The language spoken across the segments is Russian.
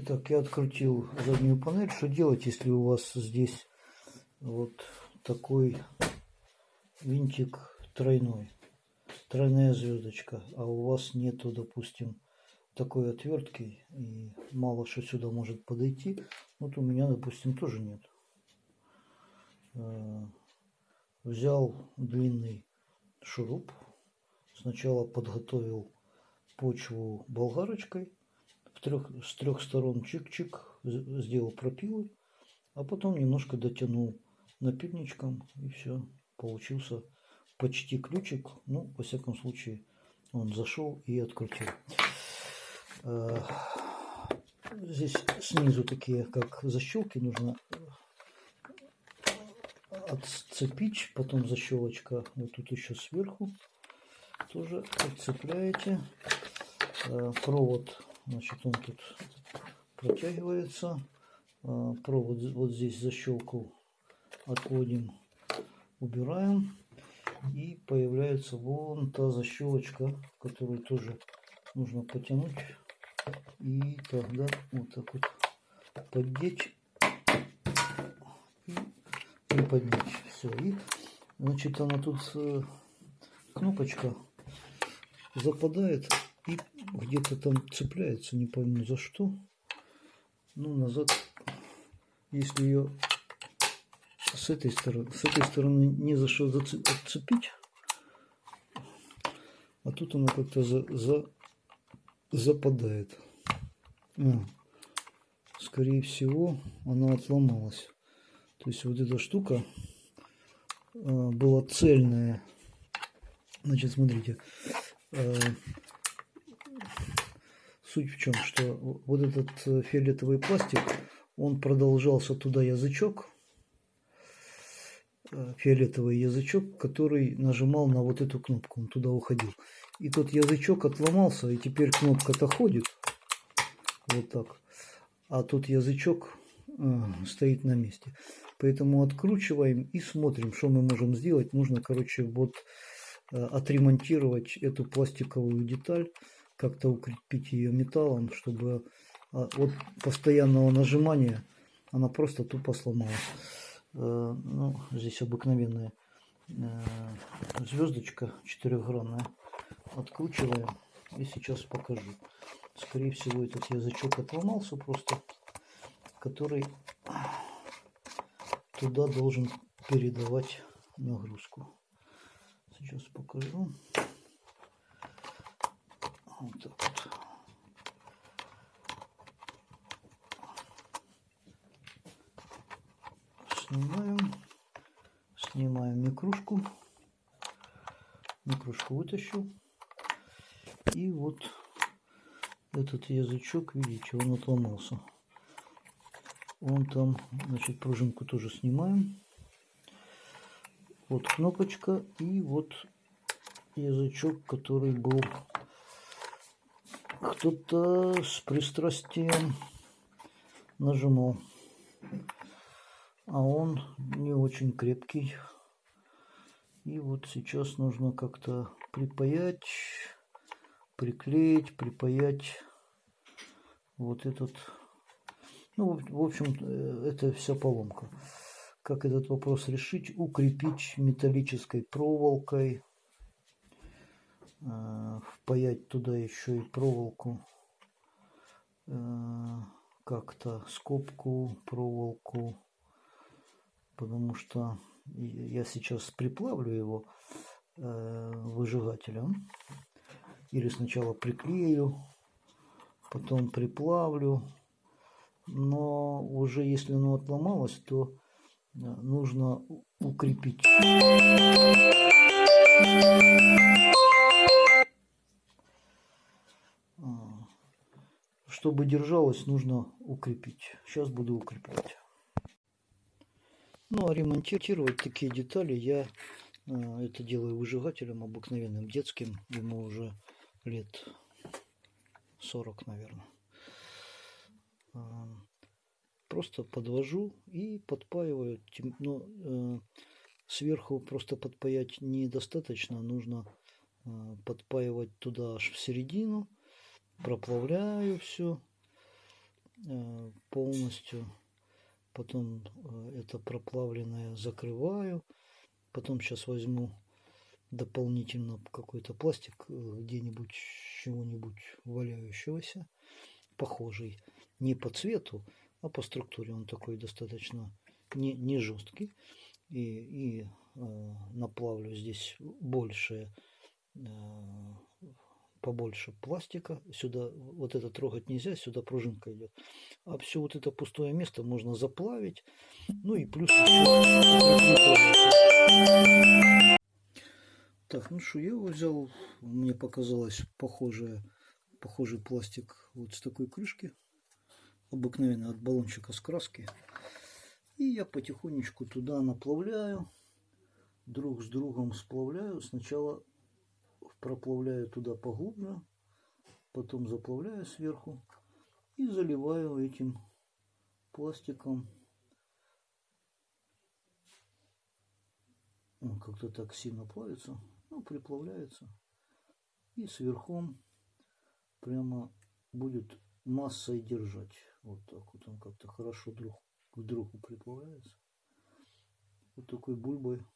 Итак, я открутил заднюю панель. Что делать, если у вас здесь вот такой винтик тройной, тройная звездочка, а у вас нету, допустим, такой отвертки и мало что сюда может подойти. Вот у меня, допустим, тоже нет. Э, взял длинный шуруп. Сначала подготовил почву болгарочкой. Трех, с трех сторон чик-чик сделал пропилы. А потом немножко дотянул напильничком и все. Получился почти ключик. Ну, во всяком случае, он зашел и открутил. Э, здесь снизу такие, как защелки, нужно отцепить, потом защелочка вот тут еще сверху тоже отцепляете. Э, провод, значит, он тут протягивается. Э, провод вот здесь защелку отводим, убираем. И появляется вон та защелочка, которую тоже нужно потянуть. И тогда вот так вот поддеть и приподнять. Все. И значит она тут э, кнопочка западает где-то там цепляется, не пойму за что. Ну, назад, если ее с этой стороны, с этой стороны не за что зацепить, а тут она как-то за, за, западает. А, скорее всего, она отломалась. То есть вот эта штука а, была цельная. Значит, смотрите. Суть в чем, что вот этот э, фиолетовый пластик, он продолжался туда язычок, Э, фиолетовый язычок, который нажимал на вот эту кнопку, он туда уходил. И тот язычок отломался, и теперь кнопка-то ходит, вот так, а тот язычок э, стоит на месте. Поэтому откручиваем и смотрим, что мы можем сделать. Нужно, короче, вот отремонтировать эту пластиковую деталь, как-то укрепить ее металлом, чтобы э, от постоянного нажимания она просто тупо сломалась. Э, ну, здесь обыкновенная э, звездочка четырехгранная. Откручиваем и сейчас покажу. Скорее всего этот язычок отломался просто, который туда должен передавать нагрузку. Сейчас покажу. Вот так вот. снимаем. Снимаем микрушку. Микрушку вытащил. И вот этот язычок, видите, он отломался. Он там, значит, пружинку тоже снимаем. Вот кнопочка и вот язычок, который был кто-то с пристрастием нажимал а он не очень крепкий. И вот сейчас нужно как-то припаять, приклеить, припаять вот этот. Ну, в общем, э, это вся поломка. Как этот вопрос решить? Укрепить металлической проволокой, э, впаять туда еще и проволоку, э, как-то скобку, проволоку потому что я сейчас приплавлю его э, выжигателем. Или сначала приклею, потом приплавлю. Но уже если оно отломалось, то э, нужно укрепить. Чтобы держалось, нужно укрепить. Сейчас буду укреплять. Ну, а ремонтировать такие детали я э, это делаю выжигателем обыкновенным, детским. Ему уже лет 40, наверное. Э, просто подвожу и подпаиваю. Но э, сверху просто подпаять недостаточно. Нужно э, подпаивать туда аж в середину. Проплавляю все. э, полностью. Потом э, это проплавленное закрываю. Потом сейчас возьму дополнительно какой-то пластик где-нибудь чего-нибудь валяющегося, похожий не по цвету, а по структуре. Он такой достаточно не, не жесткий. И, и э, наплавлю здесь больше э, побольше пластика. Сюда вот это трогать нельзя, сюда пружинка идет. А все вот это пустое место можно заплавить. Ну и плюс Так, ну что, я его взял, мне показалось похожее, похожий пластик вот с такой крышки. Обыкновенно от баллончика с краски. И я потихонечку туда наплавляю. Друг с другом сплавляю. Сначала проплавляю туда поглубже, потом заплавляю сверху и заливаю этим пластиком. Он как-то так сильно плавится, ну, приплавляется. И сверху прямо будет массой держать. Вот так вот он как-то хорошо друг к другу приплавляется. Вот такой бульбой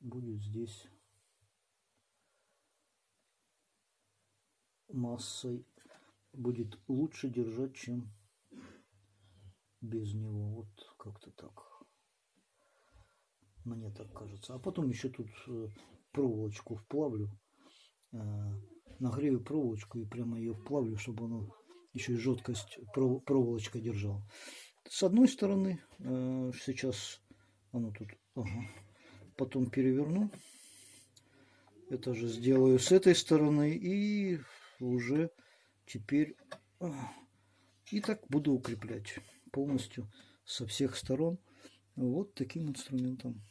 будет здесь массой будет лучше держать, чем без него. Вот как-то так. Мне так кажется. А потом еще тут э, проволочку вплавлю. Э, нагрею проволочку и прямо ее вплавлю, чтобы оно еще и жесткость проволочка держала. С одной стороны, э, сейчас оно тут, ага. потом переверну. Это же сделаю с этой стороны и уже теперь и так буду укреплять полностью со всех сторон вот таким инструментом.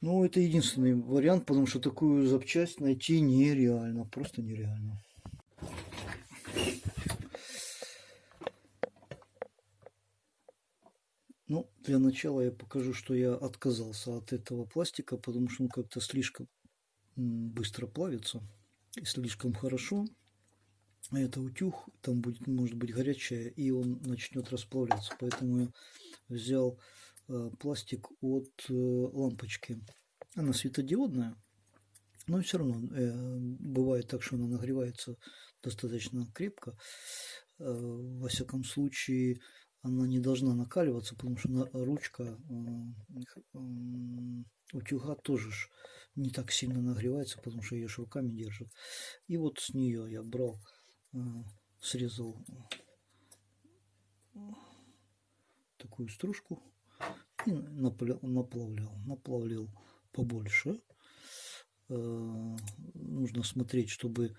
Ну, это единственный вариант, потому что такую запчасть найти нереально, просто нереально. Ну, для начала я покажу, что я отказался от этого пластика, потому что он как-то слишком быстро плавится слишком хорошо. Это утюг, там будет, может быть, горячая, и он начнет расплавляться. Поэтому я взял э, пластик от э, лампочки. Она светодиодная, но все равно э, бывает так, что она нагревается достаточно крепко. Э, во всяком случае, она не должна накаливаться, потому что ручка э, утюга тоже не так сильно нагревается, потому что ее руками держит. И вот с нее я брал, э, срезал такую стружку и наплавлял, наплавлял побольше. Э, нужно смотреть, чтобы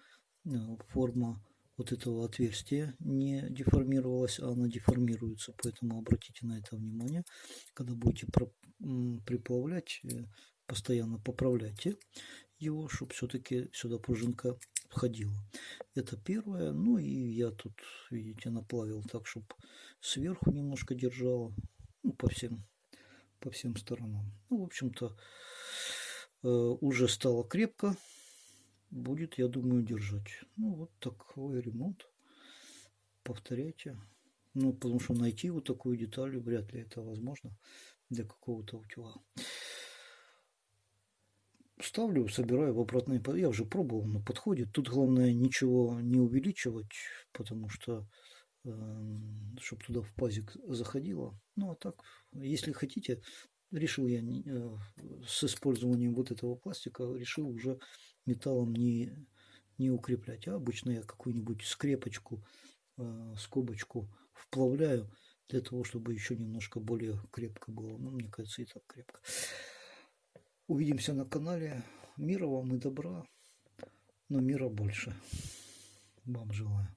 форма вот этого отверстия не деформировалась, а она деформируется. Поэтому обратите на это внимание. Когда будете приплавлять, э, постоянно поправляйте его, чтобы все-таки сюда пружинка входила. Это первое. Ну и я тут, видите, наплавил так, чтобы сверху немножко держало. Ну, по всем, по всем сторонам. Ну, в общем-то, э, уже стало крепко будет, я думаю, держать. Ну, вот такой ремонт. Повторяйте. Ну, потому что найти вот такую деталь вряд ли это возможно для какого-то утюга. Ставлю, собираю в обратный Я уже пробовал, но подходит. Тут главное ничего не увеличивать, потому что э, эм, чтобы туда в пазик заходило. Ну, а так, если хотите, решил я э, с использованием вот этого пластика, решил уже металлом не, не укреплять, а обычно я какую-нибудь скрепочку, э, скобочку вплавляю для того, чтобы еще немножко более крепко было. Ну, мне кажется, и так крепко. Увидимся на канале. Мира вам и добра, но мира больше. Вам желаю.